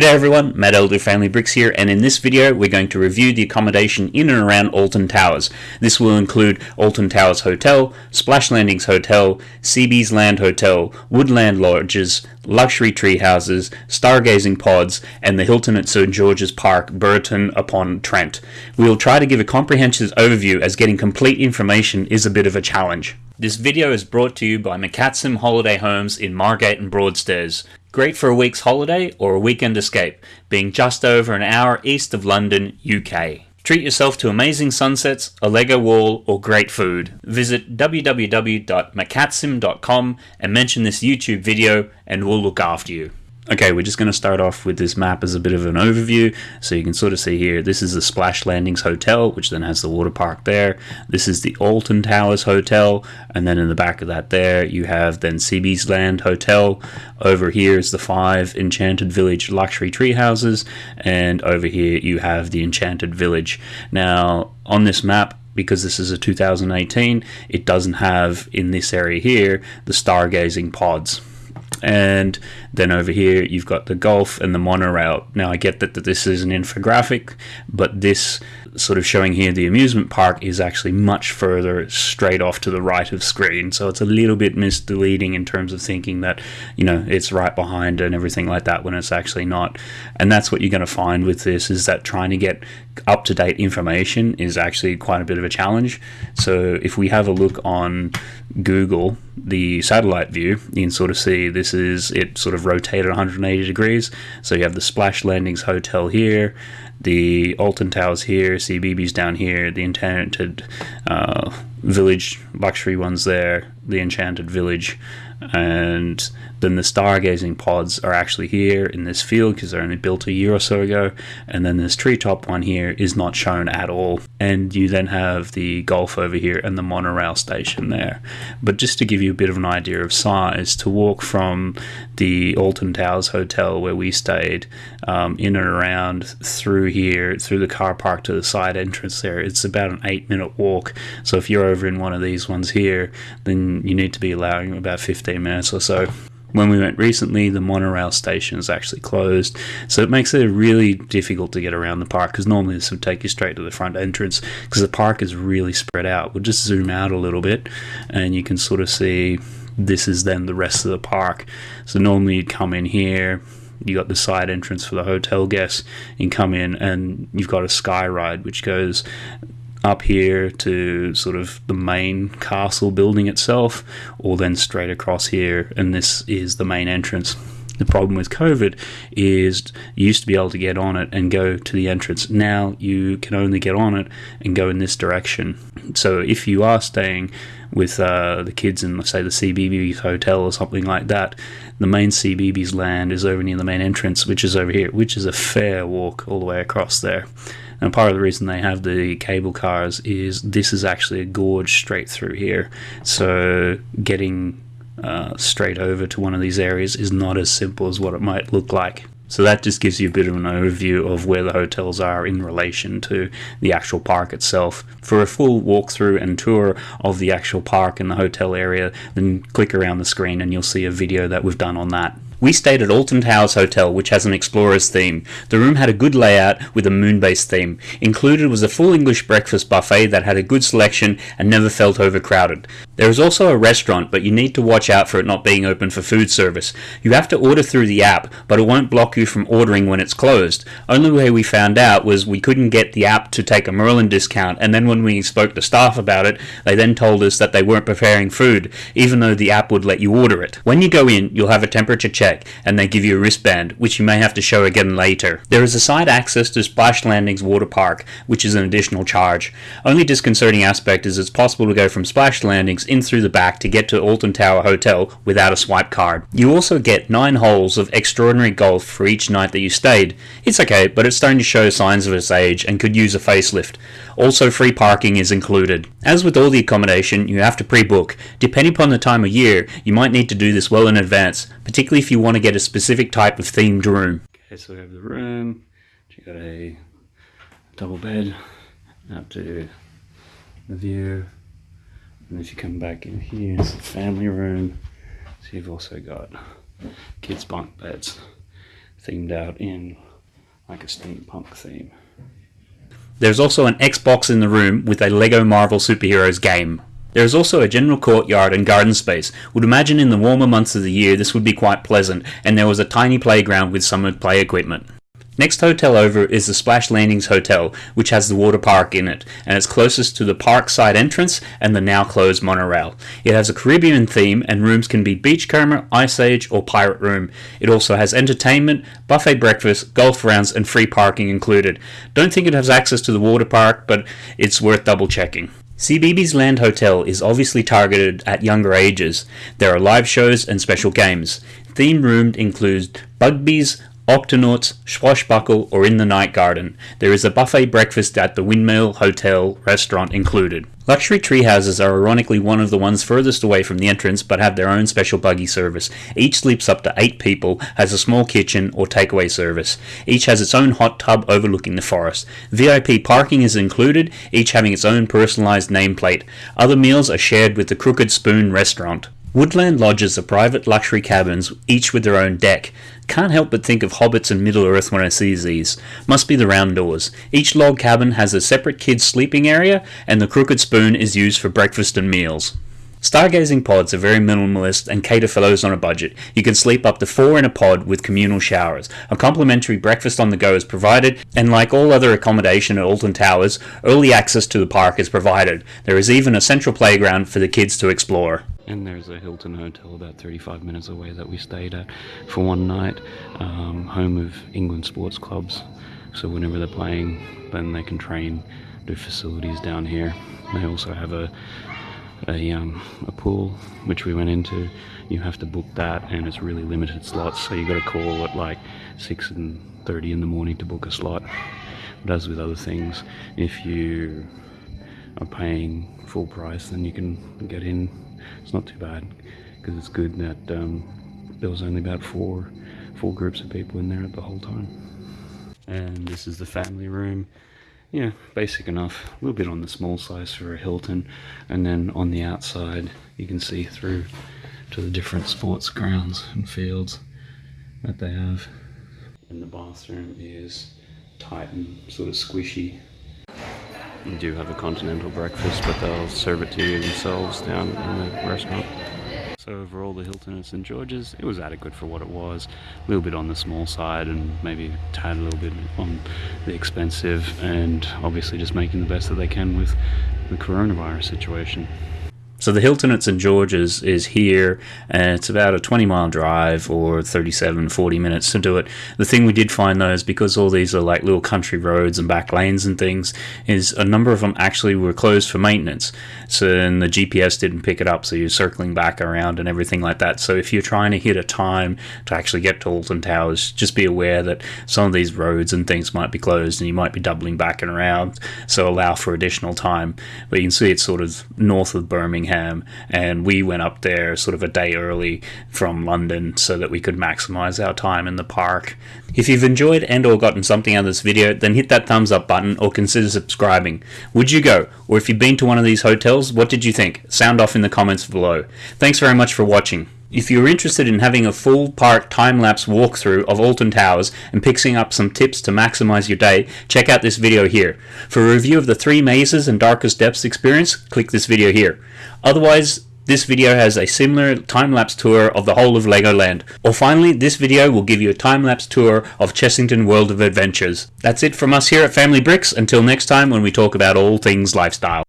G'day everyone, Matt Elder Family Bricks here, and in this video we're going to review the accommodation in and around Alton Towers. This will include Alton Towers Hotel, Splash Landings Hotel, CBeebies Land Hotel, Woodland Lodges, luxury tree houses, stargazing pods, and the Hilton at St George's Park, Burton upon Trent. We will try to give a comprehensive overview as getting complete information is a bit of a challenge. This video is brought to you by McCatsim Holiday Homes in Margate and Broadstairs. Great for a week's holiday or a weekend escape, being just over an hour east of London, UK. Treat yourself to amazing sunsets, a Lego wall, or great food. Visit www.macatsim.com and mention this YouTube video and we'll look after you. Okay, we're just going to start off with this map as a bit of an overview. So you can sort of see here, this is the Splash Landings Hotel, which then has the water park there. This is the Alton Towers Hotel, and then in the back of that there, you have then CBeebies Land Hotel. Over here is the five Enchanted Village luxury tree houses, and over here you have the Enchanted Village. Now, on this map, because this is a 2018, it doesn't have in this area here the stargazing pods and then over here you've got the golf and the monorail. Now I get that, that this is an infographic, but this sort of showing here the amusement park is actually much further straight off to the right of screen. So it's a little bit misleading in terms of thinking that, you know, it's right behind and everything like that when it's actually not. And that's what you're going to find with this is that trying to get up to date information is actually quite a bit of a challenge. So if we have a look on Google, the satellite view, you can sort of see this is it sort of rotated 180 degrees. So you have the Splash Landings Hotel here, the Alton Towers here, CBeebies down here, the Enchanted uh, Village luxury ones there, the Enchanted Village, and then the stargazing pods are actually here in this field because they're only built a year or so ago, and then this treetop one here is not shown at all. And you then have the golf over here and the monorail station there. But just to give you a bit of an idea of size, to walk from the Alton Towers Hotel where we stayed um, in and around through here, through the car park to the side entrance there, it's about an eight minute walk. So if you're over in one of these ones here, then you need to be allowing about 15 minutes or so. When we went recently, the monorail station is actually closed, so it makes it really difficult to get around the park because normally this would take you straight to the front entrance because the park is really spread out. We'll just zoom out a little bit and you can sort of see this is then the rest of the park. So normally you'd come in here, you got the side entrance for the hotel guests, and come in and you've got a sky ride which goes up here to sort of the main castle building itself, or then straight across here, and this is the main entrance. The problem with COVID is you used to be able to get on it and go to the entrance. Now you can only get on it and go in this direction. So if you are staying with uh, the kids in, say, the CBeebies hotel or something like that, the main CBeebies land is over near the main entrance, which is over here, which is a fair walk all the way across there. And part of the reason they have the cable cars is this is actually a gorge straight through here. So getting uh, straight over to one of these areas is not as simple as what it might look like. So that just gives you a bit of an overview of where the hotels are in relation to the actual park itself. For a full walkthrough and tour of the actual park and the hotel area, then click around the screen and you'll see a video that we've done on that. We stayed at Alton Towers Hotel, which has an explorer's theme. The room had a good layout with a moon-based theme. Included was a full English breakfast buffet that had a good selection and never felt overcrowded. There is also a restaurant, but you need to watch out for it not being open for food service. You have to order through the app, but it won't block you from ordering when it's closed. Only way we found out was we couldn't get the app to take a Merlin discount, and then when we spoke to staff about it, they then told us that they weren't preparing food, even though the app would let you order it. When you go in, you'll have a temperature check and they give you a wristband, which you may have to show again later. There is a side access to Splash Landings Water Park, which is an additional charge. Only disconcerting aspect is it's possible to go from Splash Landings in through the back to get to Alton Tower Hotel without a swipe card. You also get 9 holes of extraordinary golf for each night that you stayed. It's okay, but it's starting to show signs of its age and could use a facelift. Also free parking is included. As with all the accommodation, you have to pre-book. Depending upon the time of year, you might need to do this well in advance, particularly if you want to get a specific type of themed room. Okay, so we have the room, you got a double bed, up to the view, and if you come back in here, it's the family room, so you've also got kids bunk beds. themed out in like a steampunk theme. There's also an Xbox in the room with a LEGO Marvel Superheroes game. There is also a general courtyard and garden space. Would imagine in the warmer months of the year this would be quite pleasant, and there was a tiny playground with some play equipment. Next hotel over is the Splash Landings Hotel, which has the water park in it, and it's closest to the park side entrance and the now closed monorail. It has a Caribbean theme, and rooms can be Beachcomber, Ice Age, or Pirate Room. It also has entertainment, buffet breakfast, golf rounds, and free parking included. Don't think it has access to the water park, but it's worth double checking. CBeebies Land Hotel is obviously targeted at younger ages. There are live shows and special games. Theme roomed includes Bugbees, Octonauts, Swashbuckle, or in the Night Garden. There is a buffet breakfast at the Windmill Hotel restaurant included. Luxury tree houses are ironically one of the ones furthest away from the entrance but have their own special buggy service. Each sleeps up to 8 people, has a small kitchen or takeaway service. Each has its own hot tub overlooking the forest. VIP parking is included, each having its own personalized nameplate. Other meals are shared with the Crooked Spoon restaurant. Woodland lodges are private luxury cabins, each with their own deck. Can't help but think of hobbits and Middle Earth when I see these. Must be the round doors. Each log cabin has a separate kids' sleeping area, and the crooked spoon is used for breakfast and meals. Stargazing pods are very minimalist and cater for those on a budget. You can sleep up to four in a pod with communal showers. A complimentary breakfast on the go is provided, and like all other accommodation at Alton Towers, early access to the park is provided. There is even a central playground for the kids to explore. And there's a Hilton Hotel about 35 minutes away that we stayed at for one night, um, home of England sports clubs. So whenever they're playing, then they can train, do facilities down here. They also have a a, um, a pool which we went into you have to book that and it's really limited slots so you got to call at like 6 and 30 in the morning to book a slot but as with other things if you are paying full price then you can get in. It's not too bad because it's good that um, there was only about four four groups of people in there at the whole time. And this is the family room. Yeah basic enough. A little bit on the small size for a Hilton and then on the outside you can see through to the different sports grounds and fields that they have. And the bathroom is tight and sort of squishy do have a continental breakfast, but they'll serve it to you themselves down in the restaurant. So overall, the Hilton at St George's, it was adequate for what it was. A little bit on the small side and maybe tad a little bit on the expensive and obviously just making the best that they can with the coronavirus situation. So the Hilton at St. George's is here, and it's about a 20 mile drive or 37, 40 minutes to do it. The thing we did find though is because all these are like little country roads and back lanes and things, is a number of them actually were closed for maintenance. So and the GPS didn't pick it up, so you're circling back around and everything like that. So if you're trying to hit a time to actually get to Alton Towers, just be aware that some of these roads and things might be closed and you might be doubling back and around. So allow for additional time. But you can see it's sort of north of Birmingham and we went up there sort of a day early from London so that we could maximize our time in the park. If you've enjoyed and or gotten something out of this video, then hit that thumbs up button or consider subscribing. Would you go? Or if you've been to one of these hotels, what did you think? Sound off in the comments below. Thanks very much for watching. If you're interested in having a full park time-lapse walkthrough of Alton Towers and picking up some tips to maximize your day, check out this video here. For a review of the three mazes and darkest depths experience, click this video here. Otherwise, this video has a similar time-lapse tour of the whole of Legoland. Or finally, this video will give you a time-lapse tour of Chessington World of Adventures. That's it from us here at Family Bricks. Until next time when we talk about all things lifestyle.